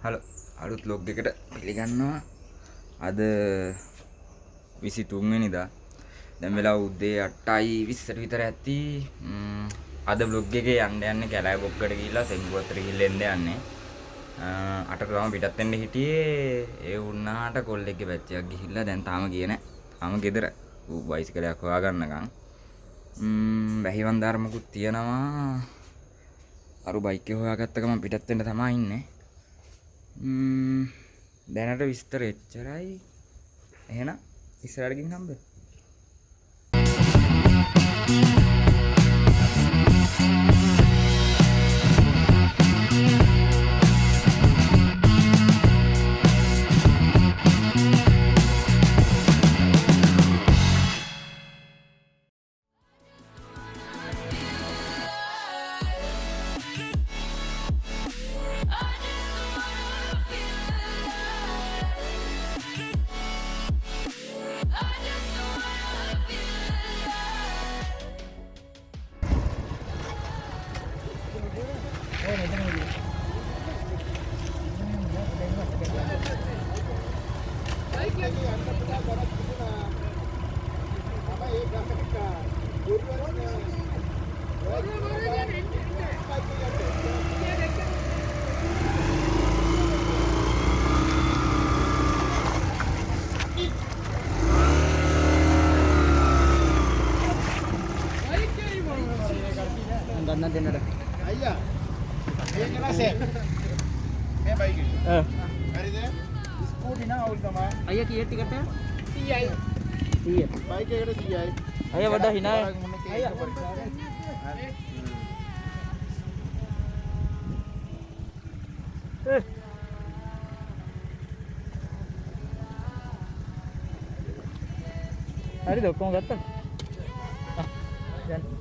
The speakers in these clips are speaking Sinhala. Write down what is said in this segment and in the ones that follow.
හලෝ. අලුත් ලොග් එකට පිළිගන්නවා. අද විසි තුන්වෙනිදා දැම් වෙලා උද්දේ අට්ටයි විස්සට විතර ඇත්ති අද බ්ලොග් එක යන්න යන්න කැලෑ බොක්කට කියලා සෙංගුවතර කිල්ලෙන්ද යන්නේ. අට තම පිටත්තෙන්ට හිටියේ. ඒ උන්නාට කොල්ල එක පැච්චයක් ගිහිල්ලා දැන් තාම කියන තාම ගෙදර. වයිසි කලයක් හොයා ගන්නකම් බැහිවන්ධර්මකුත් තියෙනවා. අරු බයික හොයාගත්තකම පිටත්තෙන්ට තමා ඉන්නේ. දැනට විස්තර එච්චරයි. එහෙන ඉස්සරටකින් හම්බ ගන්න අය වඩා හිනාය අයියා හරිද ඔක්කොම ගත්තා දැන්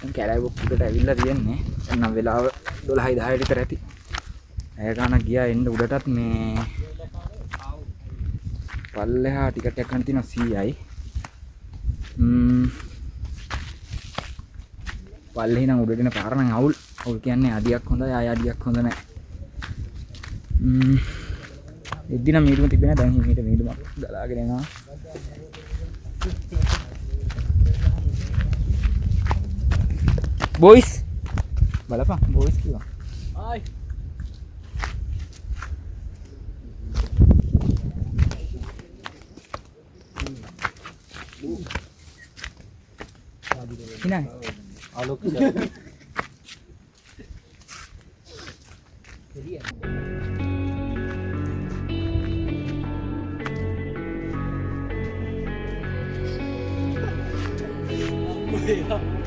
හරි කැලයි බොක්කට ඇවිල්ල තියෙන්නේ. එන්නම් වෙලාව දොළහයි දායටිතර ඇති. ඇය ගාන ගියා එන්න උඩටත් මේ පල්ලෙහා ටිකටයක් කන තින සීයයි. පල්ලෙහි නම් උඩටන පාරණ අවුල්. අවුල් කියන්නේ අඩියක් හොඳ අය අඩියක් හොඳ නෑ. එදින මීටම තිබෙන Boys! Wala pa. Boys ko. Ay! Hinay. Alok siya. Yeah.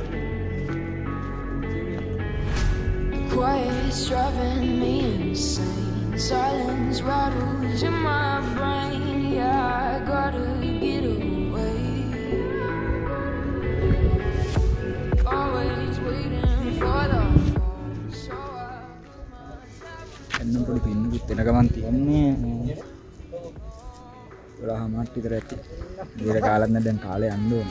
අලුත් Quiet's driving me insane. Silence rattles in my brain. Yeah, I gotta get away. Always waiting for the එන්නම් පොඩි පින්නුකුත් එන ගමන් තියන්නේ ගොඩා හමට් විතර ඇති ඊට කාලත් දැන් කාලේ යන්න ඕන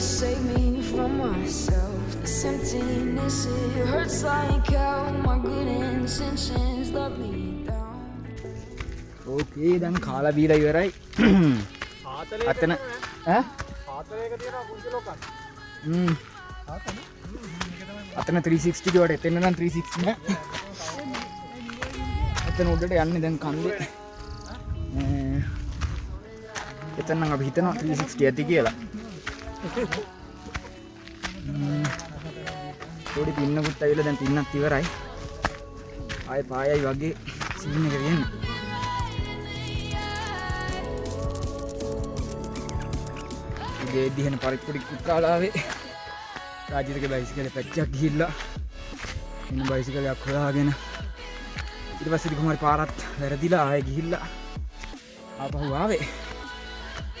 save me from myself. This emptiness, it hurts like hell. My good intentions let me down. ඕකේ දැන් කාලා බීලා ඉවරයි අතන. අතන 360 වට එතන නම් 360 නෑ එතන උඩට යන්නේ දැන් කන්දේ එතන නම් අපි හිතනවා 360 ඇති කියලා. පොඩි පින්නකුත් ඇවිල්ලා දැන් පින්නත් ඉවරයි. ආයෙ පායයි වගේ සීන් එක තියෙන්නේ උදේ දිහන පරිප්පුඩි කුක්කාලාවේ රාජිතක බයිසිකල පැච්චක් ගිහිල්ලා එන්න බයිසිකලයක් හොයාගෙන ඊට පස්සේ කුමාරි පාරත් වැරදිලා ආයෙ ගිහිල්ලා ආපහු ආවේ.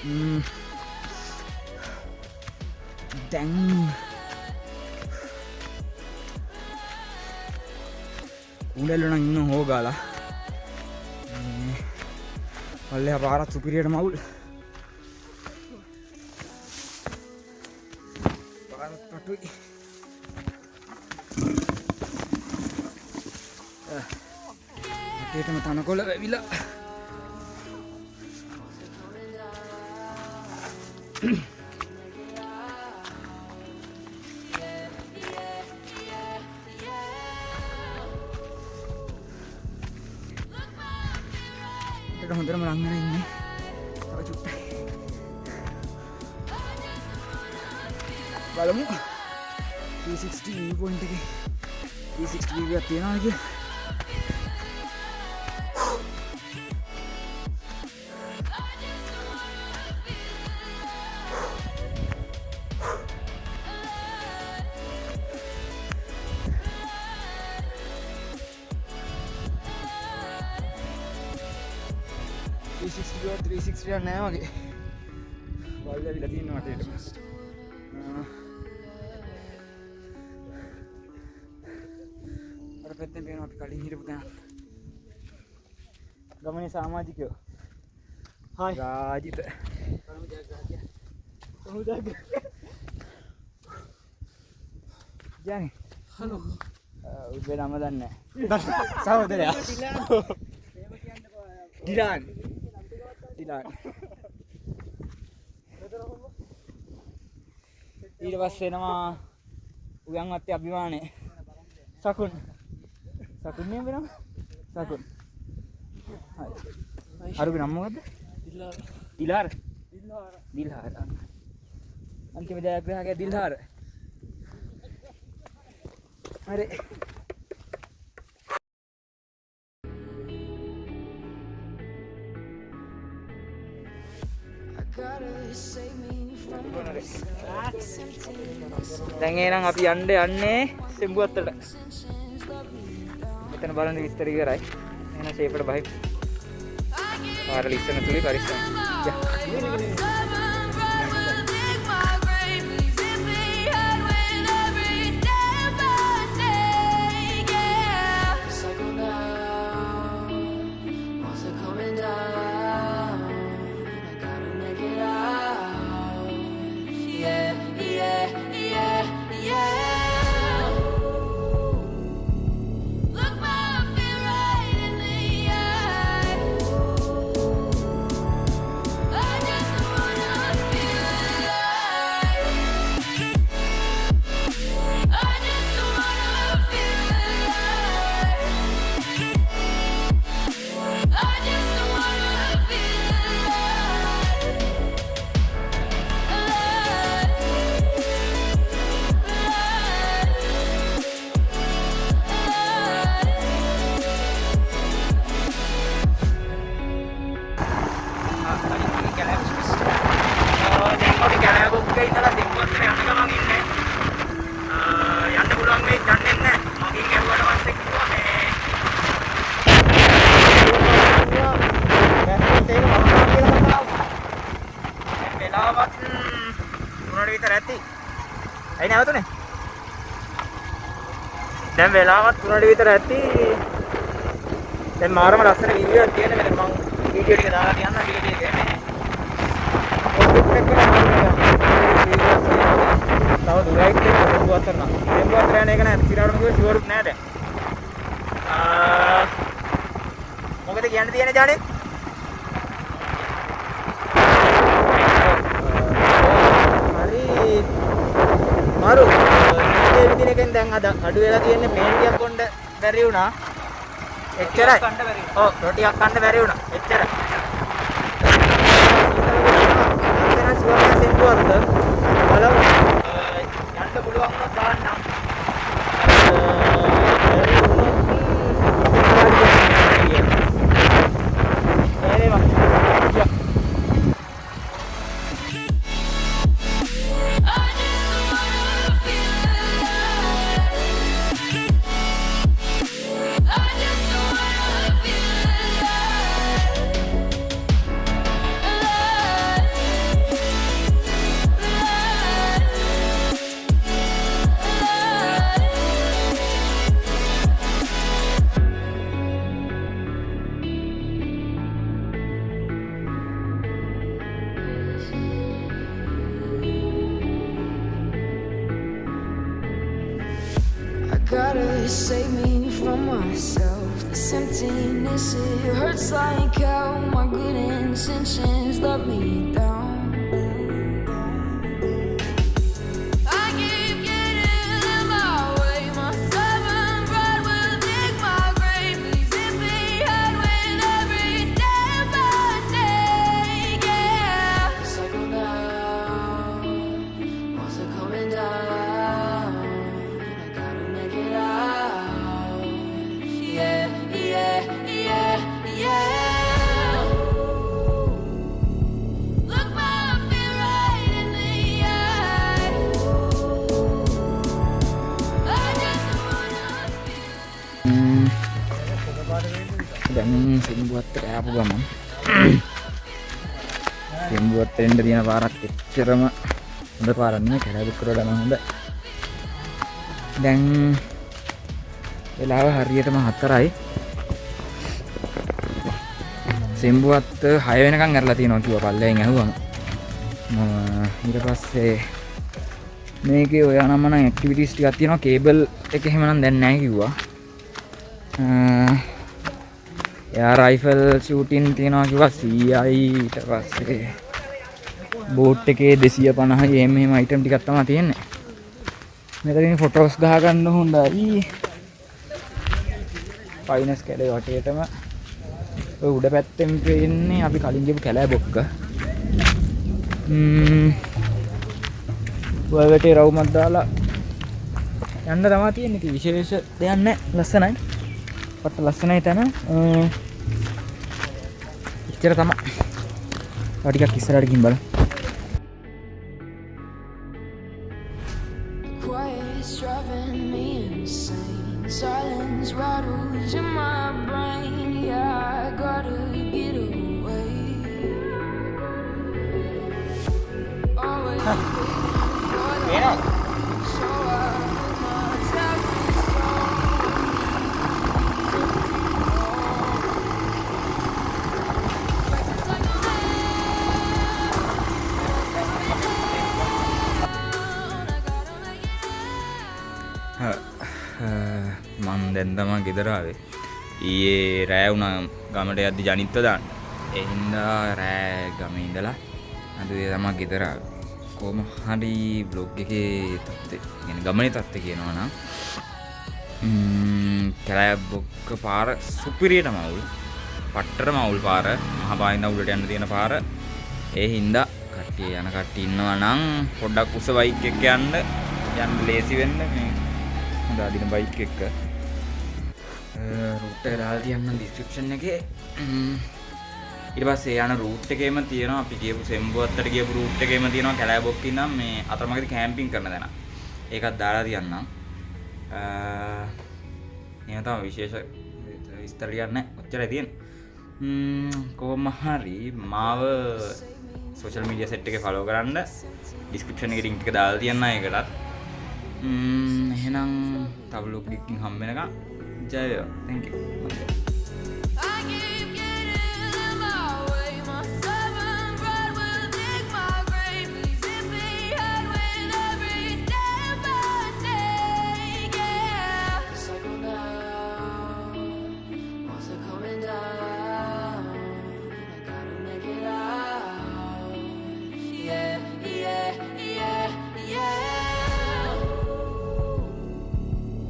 ම්ම්. දැන්. උඩල්ල නම් ඉන්න හෝගාලා පල්ලෙහා පාරත් සුපිරියට මවුල් පාරත් පටුයි. අටේටම තනකොළ වැවිලා එතට හොඳරම ලංගෙන ඉන්නේ. තව චුට්ටයි බලමු. 360 පොයින්ට එක. 360 එකක් තියෙනවා කිය ත්‍රීසික්ෂ නෑ වගේ. බල්ල විල තින්න වටේට අර පැත්තෙන් පේන අපි කලින් හිටපු තැන. ගමනේ සාමාජිකයෝ. හායි රාජිත. ජනි හලෝ උබේ නම දන්නේ සහෝදරයා. ඩිලාන් ඩිලාන් ඊට පස්සේ එනවා උයන් අත්තේ අභිමානේ සකුන්. සකුන් නේ වෙනම? සකුන්. හරි. අරුගේ නම මොකද්ද? දිලාර දිලාර දිලාර අන්තිම ජයග්‍රාහකයා දිල්හාර. හරි. දැන් එහෙනම් අපි යන්න යන්නේ සෙම්බුවත්තට intentions let me down. මෙතන බලන්න විස්තර ඉවරයි. එහෙනම් ෂේපට බහයි පාරල ඉස්සන තුලේ පරිස්සම්. Cycle යන්න පුළුවන් මේ දන්නේ නැහැ. මගෙන් ඇහුවට පස්සේ කිව්වා මේ වෙලාවත් තුනට විතර ඇති. ඇයි නැවතුනේ? දැන් වෙලාවත් තුනට විතර ඇති. දැන් මාරම ලස්සන වීඩියෝ එකක් තියෙන මෙතන මම වීඩියෝ ටික දාලා තියන්න වීඩියෝ එක. ඔය ටික එක තව දුරයි නම්. සෙම්බු අතර යන එක නෑ. සිරාටම කිව්ව ෂුවර් නෑ දැන්. මොකද කියන්න තියෙන්නේ ජානේ? හරි මාරු මේ විදින එකෙන් දැන් අද අඩු වෙලා තියෙන්නේ මේන් ටිකක් කොණ්ඩ බැරි වුණා. එච්චරයි. ඔව් රොටියක් කන්න බැරි වුණා. එච්චරයි. දැන් ෂුවර් සෙම්බු අතර බලමු. යන්න පුළුවන් වුණා hurts like hell. My good intentions let me down. සිම්බුවත්තට ආපු ගමන් සිම්බුවත්ත එන්න තියෙන පාරක් එච්චරම හොඳ පාරක් නෙමෙයි කැලෑබුක්කර යන හොඳ දැන් වෙලාව හරියටම හතරයි. සිම්බුවත්ත හය වෙනකම් ඇරලා තියෙනවා කිව්වා පල්ලෙන් ඇහුවම. මම ඊට පස්සේ මේකේ ඔය නම නම් ඇක්ටිවිටිස් ටිකක් තියෙනවා. කේබල් එක එහෙම නම් දැන් නැහැ කිව්වා. එයා රයිෆල් ෂූටින් තියෙනවා කිව්වා 100යි ඊට පස්සේ බෝට් එකේ 250යි එහෙම එහෙම අයිටම් ටිකක් තමයි තියෙන්නේ. මෙතනින් ෆොටෝස් ගහ ගන්න හොඳයි. ෆයිනස් කැලේ වටේටම ඔය උඩ පැත්තෙන් පේන්නේ අපි කලින් ගිහපු කැලෑ බොක්ක. ම්ම් ඔය වැටේ රවුමක් දාලා යන්න තමයි තියෙන්නේ. ඉතින් විශේෂ දෙයක් නැහැ. ලස්සනයි. පට ලස්සනයි තැන. අ, එච්චර තමයි. තව ටිකක් ඉස්සරහට මන් දැන් තමා ගෙදරාවේ ඊයේ රෑ වුණ ගමට යද්දි ජනිත්ව දාන්න. එහින්දා රෑ ගම ඉඳලා අද තමා ගෙදරාව කොම හරි බ්ලොග් එකේ තත්ත්වය ගැන ගමනි තත්ත්ව කියනවා නම් කැලෑ බොක්ක පාර සුපිරියට මවුල් පට්ටර මවුල් පාර මහපායින්ද උඩට යන්න තියෙන පාර. ඒ හින්දා කට්ටිය යන කට්ටිය ඉන්නවා නම් පොඩ්ඩක් උස බයික් එක යන්න යන්න ලේසි වෙන්න මේ හොඳ අදින බයික් එක. රූට් එක දාලා තියන්න ඩිස්ක්‍රිප්ෂන් එකේ ම්ම්. ඊට පස්සේ යන රූට් එකේම තියෙනවා අපි ගියපු සෙම්බුවත්තට ගියපු රූට් එකේම තියෙනවා කැලෑබොක්ක ඉඳන් මේ අතරමඟදී කැම්පින් කරන තැන. ඒකත් දාලා තියන්නම්. අ එහෙම තමයි විශේෂ විස්තර ටිකක් නැහැ. ඔච්චරයි තියෙන්නේ. ම්ම් කොහොම හරි මාව සෝෂල් මීඩියා සෙට් එකේ ෆලෝ කරන්න ඩිස්ක්‍රිප්ෂන් එකේ ලින්ක් එක දාලා තියන්න ඒකටත්. ම්ම් එහෙනම් තව ලොක් එකකින් හම්බ වෙනකම් ಜಯ ಥ್ಯಾಂಕ್ ಯು